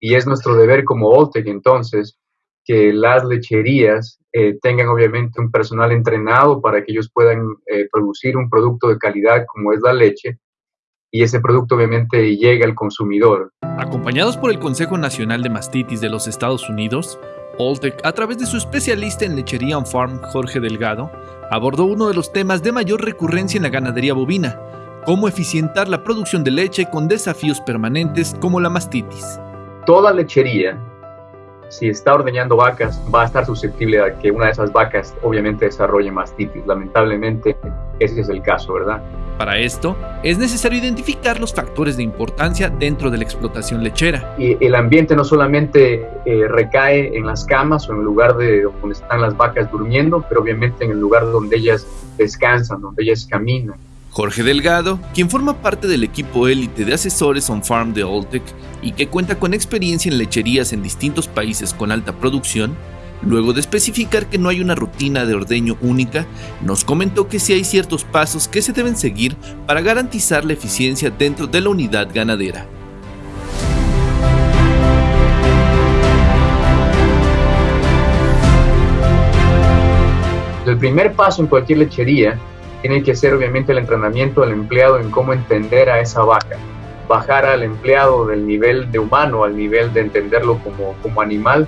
Y es nuestro deber como Oltec entonces que las lecherías eh, tengan obviamente un personal entrenado para que ellos puedan eh, producir un producto de calidad como es la leche y ese producto obviamente llegue al consumidor. Acompañados por el Consejo Nacional de Mastitis de los Estados Unidos, Oltec, a través de su especialista en lechería on farm, Jorge Delgado, abordó uno de los temas de mayor recurrencia en la ganadería bovina, cómo eficientar la producción de leche con desafíos permanentes como la mastitis. Toda lechería si está ordeñando vacas, va a estar susceptible a que una de esas vacas obviamente desarrolle mastitis. Lamentablemente, ese es el caso, ¿verdad? Para esto, es necesario identificar los factores de importancia dentro de la explotación lechera. Y el ambiente no solamente eh, recae en las camas o en el lugar de donde están las vacas durmiendo, pero obviamente en el lugar donde ellas descansan, donde ellas caminan Jorge Delgado, quien forma parte del equipo élite de asesores on farm de Oltec y que cuenta con experiencia en lecherías en distintos países con alta producción, luego de especificar que no hay una rutina de ordeño única, nos comentó que sí hay ciertos pasos que se deben seguir para garantizar la eficiencia dentro de la unidad ganadera. El primer paso en cualquier lechería tiene que ser obviamente el entrenamiento del empleado en cómo entender a esa vaca, bajar al empleado del nivel de humano al nivel de entenderlo como, como animal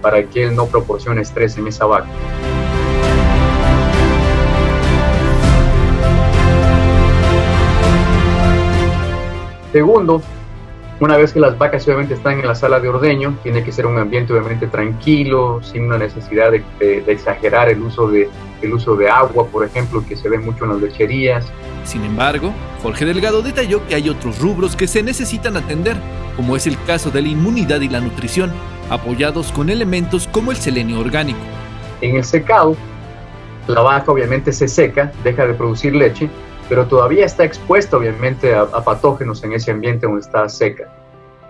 para que él no proporcione estrés en esa vaca. Segundo, una vez que las vacas obviamente están en la sala de ordeño, tiene que ser un ambiente obviamente tranquilo, sin una necesidad de, exagerar el uso de, el uso de agua, por ejemplo, que se ve mucho en las lecherías. Sin embargo, Jorge Delgado detalló que hay otros rubros que se necesitan atender, como es el caso de la inmunidad y la nutrición, apoyados con elementos como el selenio orgánico. En el secado, la vaca obviamente se seca, deja de producir leche pero todavía está expuesta obviamente a, patógenos en ese ambiente donde está seca.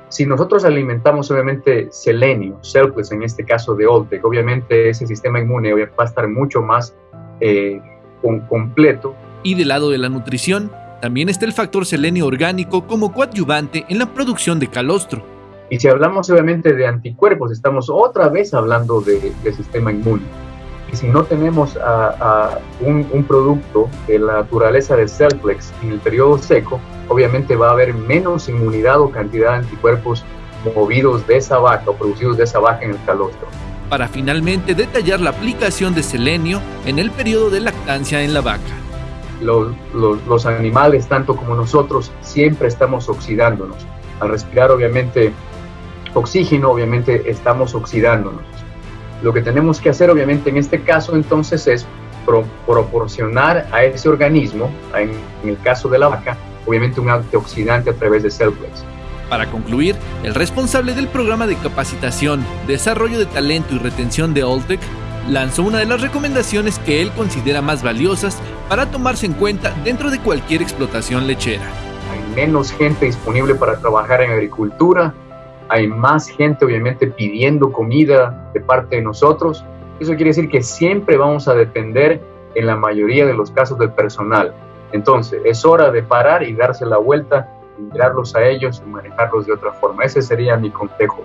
Si nosotros alimentamos obviamente selenio, selfless en este caso de Oltec, obviamente ese sistema inmune va a estar mucho más eh, completo. Y del lado de la nutrición, también está el factor selenio orgánico como coadyuvante en la producción de calostro. Y si hablamos obviamente de anticuerpos, estamos otra vez hablando de, de sistema inmune. Y si no tenemos a, un, producto de la naturaleza de Cellplex en el periodo seco, obviamente va a haber menos inmunidad o cantidad de anticuerpos movidos de esa vaca o producidos de esa vaca en el calostro. Para finalmente detallar la aplicación de selenio en el periodo de lactancia en la vaca. Los, los animales, tanto como nosotros, siempre estamos oxidándonos. Al respirar, obviamente, oxígeno, obviamente estamos oxidándonos. Lo que tenemos que hacer, obviamente, en este caso, entonces, es proporcionar a ese organismo, en, el caso de la vaca, obviamente un antioxidante a través de Cellplex. Para concluir, el responsable del programa de capacitación, desarrollo de talento y retención de Oltec lanzó una de las recomendaciones que él considera más valiosas para tomarse en cuenta dentro de cualquier explotación lechera. Hay menos gente disponible para trabajar en agricultura, hay más gente obviamente pidiendo comida de parte de nosotros. Eso quiere decir que siempre vamos a depender en la mayoría de los casos del personal. Entonces, es hora de parar y darse la vuelta, mirarlos a ellos y manejarlos de otra forma. Ese sería mi consejo.